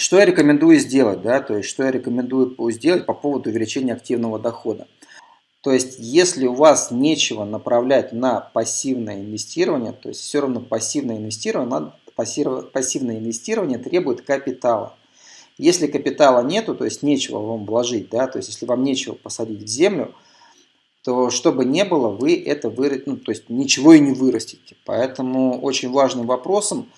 что я рекомендую сделать, да, то есть что я рекомендую сделать по поводу увеличения активного дохода. То есть, если у вас нечего направлять на пассивное инвестирование, то есть все равно пассивное инвестирование, пассивное инвестирование требует капитала. Если капитала нету, то есть нечего вам вложить, да, то есть если вам нечего посадить в землю, то что бы ни было, вы это вырастите, ну, то есть ничего и не вырастите. Поэтому очень важным вопросом,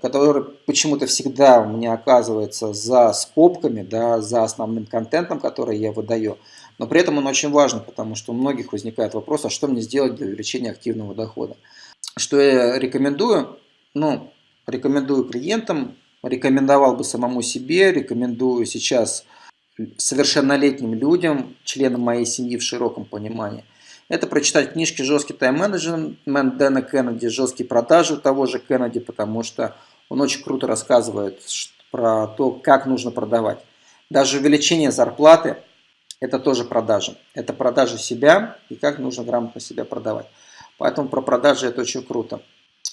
который почему-то всегда у меня оказывается за скобками, да, за основным контентом, который я выдаю, но при этом он очень важен, потому что у многих возникает вопрос, а что мне сделать для увеличения активного дохода. Что я рекомендую? Ну, рекомендую клиентам рекомендовал бы самому себе, рекомендую сейчас совершеннолетним людям, членам моей семьи в широком понимании. Это прочитать книжки «Жесткий тайм-менеджмент» Дэна Кеннеди, «Жесткие продажи» того же Кеннеди, потому что он очень круто рассказывает про то, как нужно продавать. Даже увеличение зарплаты – это тоже продажи. Это продажи себя и как нужно грамотно себя продавать. Поэтому про продажи это очень круто.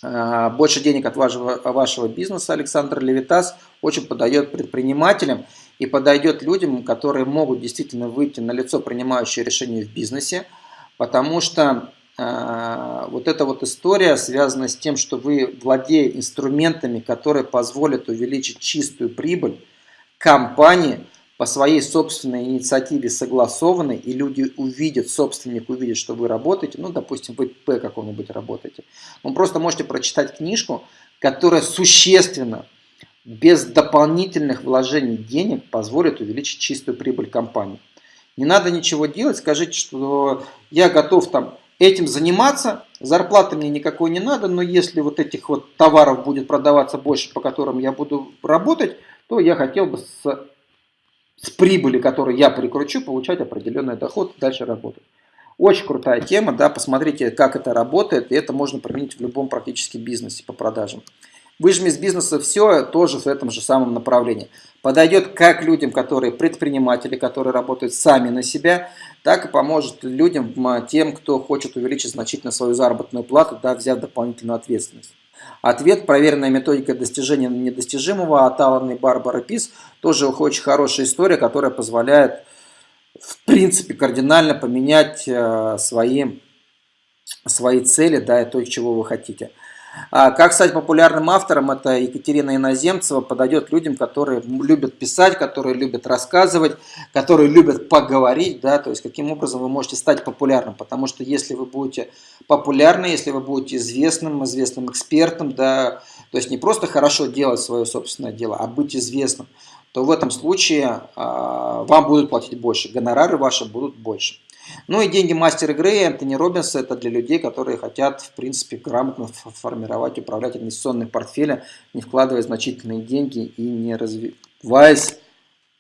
А, больше денег от вашего, вашего бизнеса Александр Левитас очень подает предпринимателям и подойдет людям, которые могут действительно выйти на лицо принимающие решения в бизнесе, потому что э, вот эта вот история связана с тем, что вы, владея инструментами, которые позволят увеличить чистую прибыль компании, по своей собственной инициативе согласованы, и люди увидят, собственник увидит, что вы работаете, ну, допустим, вы П каком-нибудь работаете, вы просто можете прочитать книжку, которая существенно, без дополнительных вложений денег, позволит увеличить чистую прибыль компании. Не надо ничего делать, скажите, что я готов там этим заниматься, зарплаты мне никакой не надо, но если вот этих вот товаров будет продаваться больше, по которым я буду работать, то я хотел бы с с прибыли, которую я прикручу, получать определенный доход и дальше работать. Очень крутая тема, да, посмотрите, как это работает, и это можно применить в любом практически бизнесе по продажам. Выжми из бизнеса все тоже в этом же самом направлении. Подойдет как людям, которые предприниматели, которые работают сами на себя, так и поможет людям, тем, кто хочет увеличить значительно свою заработную плату, да, взяв дополнительную ответственность. Ответ «Проверенная методика достижения недостижимого» от Алана и Барбары Пис тоже очень хорошая история, которая позволяет в принципе кардинально поменять э, свои, свои цели да, и то, чего вы хотите. А как стать популярным автором, это Екатерина Иноземцева, подойдет людям, которые любят писать, которые любят рассказывать, которые любят поговорить, да, то есть каким образом вы можете стать популярным, потому что если вы будете популярны, если вы будете известным, известным экспертом, да, то есть не просто хорошо делать свое собственное дело, а быть известным, то в этом случае а, вам будут платить больше, гонорары ваши будут больше. Ну и деньги мастера игры Энтони Робинса это для людей, которые хотят, в принципе, грамотно формировать, управлять инвестиционным портфелем, не вкладывая значительные деньги и не развиваясь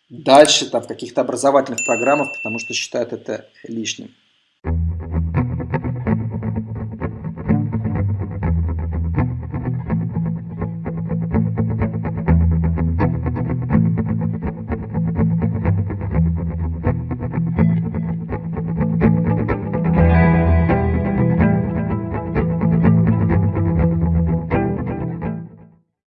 дальше там, в каких-то образовательных программах, потому что считают это лишним.